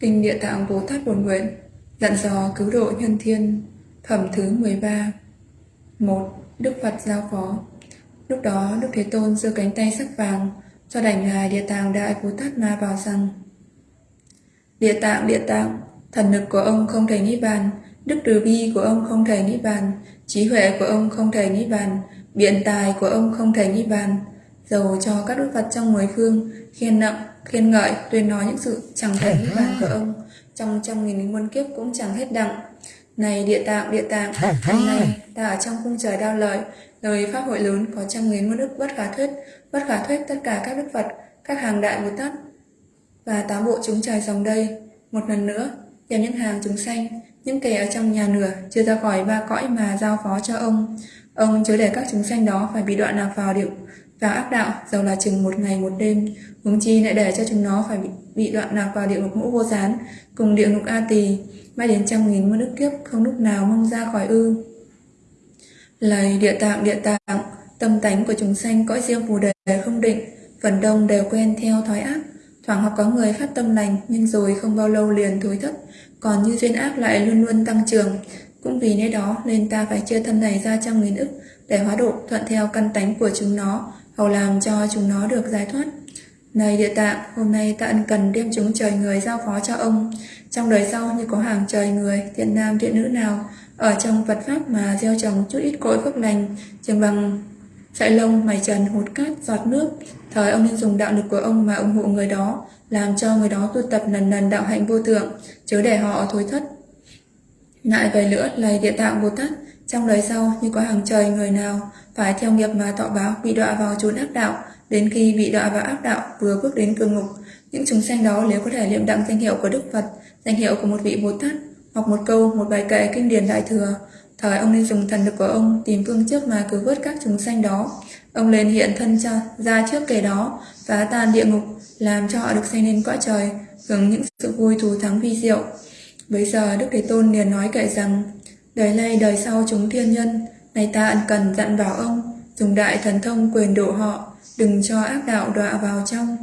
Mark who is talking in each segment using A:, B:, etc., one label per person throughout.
A: Kinh Địa Tạng Bồ Tát Bổn Nguyện Dặn dò cứu độ nhân thiên Phẩm thứ 13 1. Đức Phật giao phó Lúc đó Đức Thế Tôn giơ cánh tay sắc vàng cho đảnh Ngài Địa Tạng Đại Bồ Tát Ma vào rằng Địa Tạng, Địa Tạng, thần lực của ông không thể nghĩ bàn, đức từ bi của ông không thể nghĩ bàn, trí huệ của ông không thể nghĩ bàn, biện tài của ông không thể nghĩ bàn. Dầu cho các đức Phật trong mười phương khen nặng, khen ngợi, tuyên nói những sự chẳng thể nghĩ bàn của ông, trong trăm nghìn muôn kiếp cũng chẳng hết đặng. Này địa tạng, địa tạng, hôm nay ta ở trong cung trời đao lợi, lời pháp hội lớn có trăm nghìn muôn đức bất khả thuyết, bất khả thuyết tất cả các đức Phật, các hàng đại Bồ Tát và tám bộ chúng trời dòng đây. Một lần nữa, đem những hàng chúng sanh, những kẻ ở trong nhà nửa chưa ra khỏi ba cõi mà giao phó cho ông. Ông chớ để các chúng sanh đó phải bị đoạn lạc vào điệu vào ác đạo, dầu là chừng một ngày một đêm, huống chi lại để cho chúng nó phải bị, bị đoạn lạc vào địa ngục ngũ vô gián, cùng địa ngục A Tỳ, mãi đến trăm nghìn muôn đức kiếp không lúc nào mong ra khỏi ư. lời địa tạng địa tạng, tâm tánh của chúng sanh cõi riêng phù đề không định, phần đông đều quen theo thói ác, thoảng hoặc có người phát tâm lành nhưng rồi không bao lâu liền thối thất, còn như duyên ác lại luôn luôn tăng trưởng. Cũng vì nơi đó nên ta phải chia thân này ra trăm nghìn ức để hóa độ thuận theo căn tánh của chúng nó, hầu làm cho chúng nó được giải thoát. Này địa tạng, hôm nay ta ân cần đem chúng trời người giao phó cho ông. Trong đời sau như có hàng trời người, thiện nam thiện nữ nào, ở trong Phật Pháp mà gieo trồng chút ít cội phước lành, chừng bằng chạy lông, mày trần, hột cát, giọt nước. Thời ông nên dùng đạo lực của ông mà ủng hộ người đó, làm cho người đó tu tập lần lần đạo hạnh vô thượng, chớ để họ thối thất. Lại về nữa lầy địa tạng Bồ Tát, trong đời sau như có hàng trời người nào phải theo nghiệp mà tọ báo bị đọa vào chốn ác đạo, đến khi bị đọa vào ác đạo vừa bước đến cường ngục, những chúng sanh đó nếu có thể liệm đặng danh hiệu của Đức Phật, danh hiệu của một vị Bồ Tát, hoặc một câu, một bài kệ kinh điển đại thừa, thời ông nên dùng thần lực của ông tìm phương trước mà cứu vớt các chúng sanh đó. Ông lên hiện thân cho, ra trước kẻ đó, phá tan địa ngục, làm cho họ được xây nên cõi trời, hưởng những sự vui thù thắng vi diệu. Bây giờ Đức Thế Tôn liền nói kệ rằng, đời nay đời sau chúng thiên nhân, này ta ẩn cần dặn bảo ông, dùng đại thần thông quyền độ họ, đừng cho ác đạo đọa vào trong.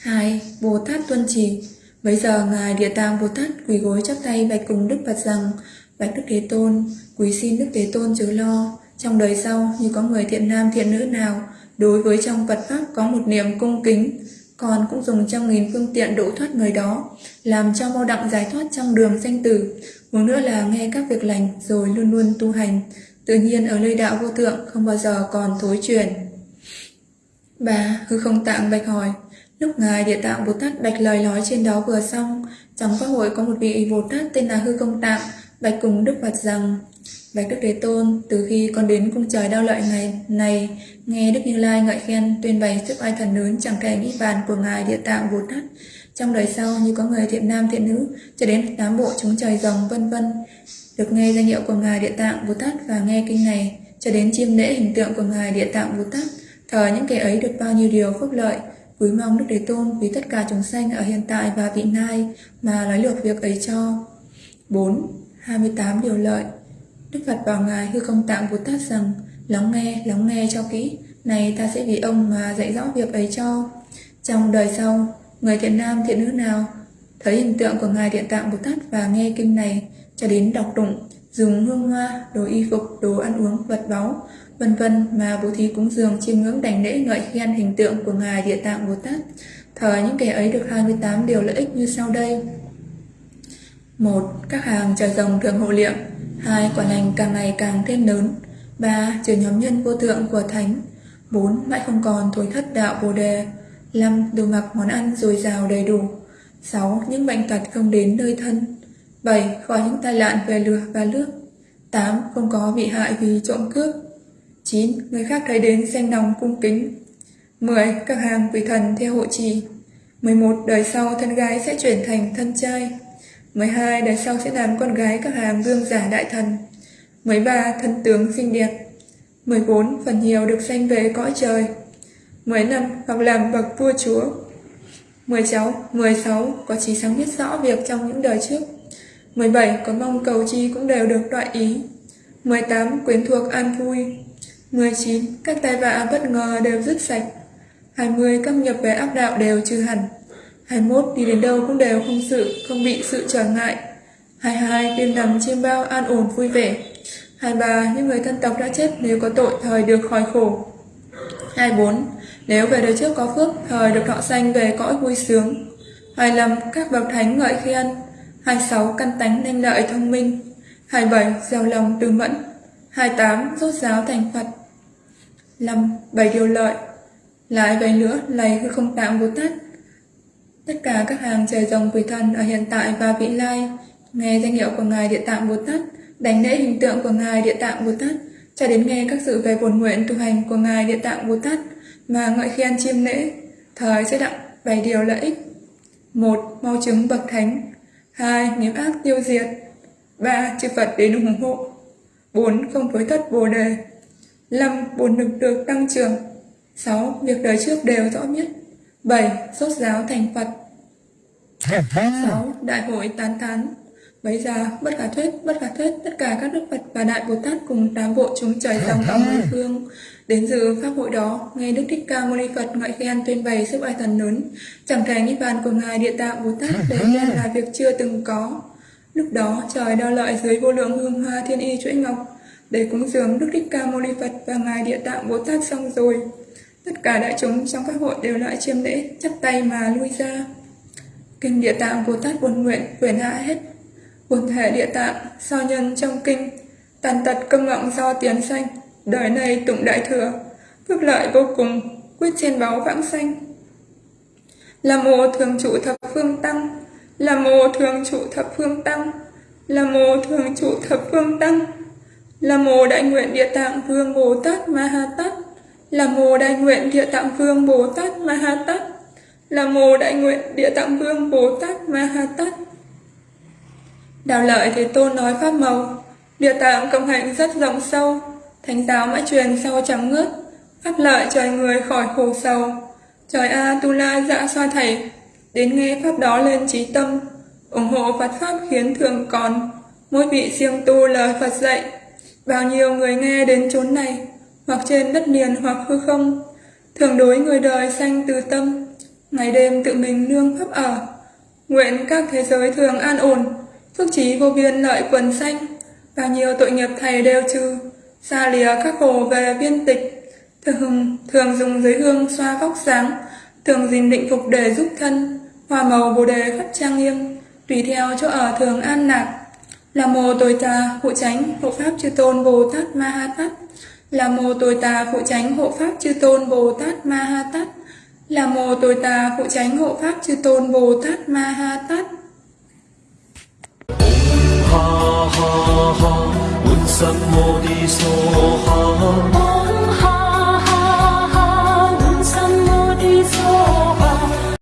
A: 2. Bồ Tát tuân trì Bây giờ Ngài Địa Tạng Bồ Tát quỳ gối chắp tay bạch cùng Đức Phật rằng, Bạch Đức Thế Tôn, quý xin Đức Thế Tôn chớ lo, trong đời sau như có người thiện nam thiện nữ nào, đối với trong Phật Pháp có một niềm cung kính, còn cũng dùng trăm nghìn phương tiện độ thoát người đó, làm cho mau đặng giải thoát trong đường sanh tử. Một nữa là nghe các việc lành rồi luôn luôn tu hành, tự nhiên ở nơi đạo vô thượng không bao giờ còn thối chuyển. Bà hư không tạng bạch hỏi, lúc ngài địa tạng Bồ Tát bạch lời nói trên đó vừa xong, trong pháp hội có một vị Bồ Tát tên là hư không tạng, bạch cùng Đức Phật rằng, Bạch Đức Thế Tôn, từ khi con đến cung trời đau lợi này, này nghe Đức Như Lai ngợi khen tuyên bày sức ai thần lớn chẳng thể nghĩ bàn của Ngài Địa Tạng Bồ Tát. Trong đời sau như có người thiện nam thiện nữ, cho đến tám bộ chúng trời rồng vân vân được nghe danh hiệu của Ngài Địa Tạng Bồ Tát và nghe kinh này, cho đến chiêm lễ hình tượng của Ngài Địa Tạng Bồ Tát, thờ những kẻ ấy được bao nhiêu điều phúc lợi, quý mong Đức Thế Tôn vì tất cả chúng sanh ở hiện tại và vị lai mà nói lược việc ấy cho. 4. 28 điều lợi Đức Phật bảo Ngài hư không tạng Bồ Tát rằng Lắng nghe, lắng nghe cho kỹ Này ta sẽ vì ông mà dạy rõ việc ấy cho. Trong đời sau Người thiện nam thiện nữ nào Thấy hình tượng của Ngài Điện Tạng Bồ Tát Và nghe kinh này cho đến đọc tụng Dùng hương hoa, đồ y phục, đồ ăn uống, vật báu vân vân mà bố thí cúng dường chiêm ngưỡng đảnh lễ ngợi khen hình tượng của ngài địa tạng bồ tát thờ những kẻ ấy được 28 điều lợi ích như sau đây. Một các hàng trời rồng thường hộ niệm hai Quả lành càng ngày càng thêm lớn. Ba trở nhóm nhân vô thượng của Thánh. Bốn, Mãi không còn thối thất đạo Bồ Đề. Năm, Đồ mặc món ăn dồi dào đầy đủ. Sáu, Những bệnh tật không đến nơi thân. Bảy, Khỏi những tai nạn về lửa và nước. Tám, Không có bị hại vì trộm cướp. Chín, Người khác thấy đến xanh lòng cung kính. 10. Các hàng vị thần theo hộ trì. 11. Đời sau thân gái sẽ chuyển thành thân trai. 12. Đời sau sẽ làm con gái các hàng vương giả đại thần 13. Thân tướng xinh đẹp 14. Phần nhiều được sanh về cõi trời 15. Hoặc làm bậc vua chúa 16. 16. Có trí sáng biết rõ việc trong những đời trước 17. Có mong cầu chi cũng đều được loại ý. 18. Quyến thuộc an vui. 19. Các tai vạ bất ngờ đều dứt sạch. 20. Các nghiệp về ác đạo đều trừ hẳn. 21. Đi đến đâu cũng đều không sự, không bị sự trở ngại. 22. Đêm nằm trên bao an ổn vui vẻ. 23. Những người thân tộc đã chết nếu có tội thời được khỏi khổ. 24. Nếu về đời trước có phước, thời được thọ sanh về cõi vui sướng. 25. Các bậc thánh ngợi khen. 26. Căn tánh nên lợi thông minh. 27. Giàu lòng từ mẫn. 28. Rốt giáo thành Phật. 5. Bảy điều lợi. Lại vậy nữa, lầy hư không tạng Bồ Tát. Tất cả các hàng trời rồng quỷ thần ở hiện tại và vị lai, nghe danh hiệu của Ngài Địa Tạng Bồ Tát, đánh lễ hình tượng của Ngài Địa Tạng Bồ Tát, cho đến nghe các sự về bổn nguyện tu hành của Ngài Địa Tạng Bồ Tát mà ngợi khen chiêm lễ, thời sẽ đặng bảy điều lợi ích. một Mau chứng bậc thánh. hai Nghiệp ác tiêu diệt. ba Chư Phật đến ủng hộ. bốn Không phối thất Bồ đề. năm buồn lực được tăng trưởng. 6. Việc đời trước đều rõ biết. 7. Sốt giáo thành Phật. 6. Đại hội tán thán. Bấy giờ, bất khả thuyết, bất khả thuyết, tất cả các đức Phật và Đại Bồ Tát cùng tám bộ chúng trời dòng ở mười phương đến dự pháp hội đó, nghe Đức Thích Ca Mâu Ni Phật ngợi khen tuyên bày sức oai thần lớn, chẳng thể niết bàn của ngài Địa Tạng Bồ Tát để khen là việc chưa từng có. Lúc đó trời đo lợi dưới vô lượng hương hoa thiên y chuỗi ngọc để cúng dường Đức Thích Ca Mâu Ni Phật và ngài Địa Tạng Bồ Tát xong rồi. Tất cả đại chúng trong các hội đều lại chiêm lễ, chắp tay mà lui ra. Kinh Địa Tạng Bồ Tát buồn nguyện quyển hạ hết. Buồn thể Địa Tạng, so nhân trong kinh, tàn tật công ngọng do tiến sanh, đời này tụng đại thừa, phước lợi vô cùng, quyết trên báo vãng sanh. Là mô thường trụ thập phương tăng, là mô thường trụ thập phương tăng, là mô thường trụ thập phương tăng, là mô đại nguyện Địa Tạng Vương Bồ Tát Ma Ha Tát là mô đại nguyện địa tạng vương Bồ Tát Ma Ha Tát. Là mô đại nguyện địa tạng vương Bồ Tát Ma Ha Tát. Đạo lợi Thế Tôn nói pháp màu. Địa tạng công hạnh rất rộng sâu. Thánh giáo mãi truyền sau trắng ngớt Pháp lợi trời người khỏi khổ sầu. Trời A Tu La dạ xoa thầy. Đến nghe pháp đó lên trí tâm. Ủng hộ Phật Pháp khiến thường còn. Mỗi vị siêng tu lời Phật dạy. Bao nhiêu người nghe đến chốn này hoặc trên đất liền hoặc hư không, thường đối người đời sanh từ tâm, ngày đêm tự mình nương pháp ở. Nguyện các thế giới thường an ổn, phước trí vô biên lợi quần sanh, bao nhiêu tội nghiệp thầy đều trừ, xa lìa các khổ về viên tịch, thường, thường dùng giới hương xoa vóc sáng, thường gìn định phục để giúp thân, hòa màu bồ đề khắp trang nghiêm, tùy theo chỗ ở thường an lạc. Là mồ tối tà, hộ tránh, hộ pháp chư tôn Bồ Tát Ma Ha Tát, là mô tôi tà phụ tránh hộ pháp chư tôn Bồ Tát Ma Ha Tát. Là mô tôi tà phụ tránh hộ pháp chư tôn Bồ Tát Ma Ha Tát.
B: ha ha ha, un sam mô đi so ha.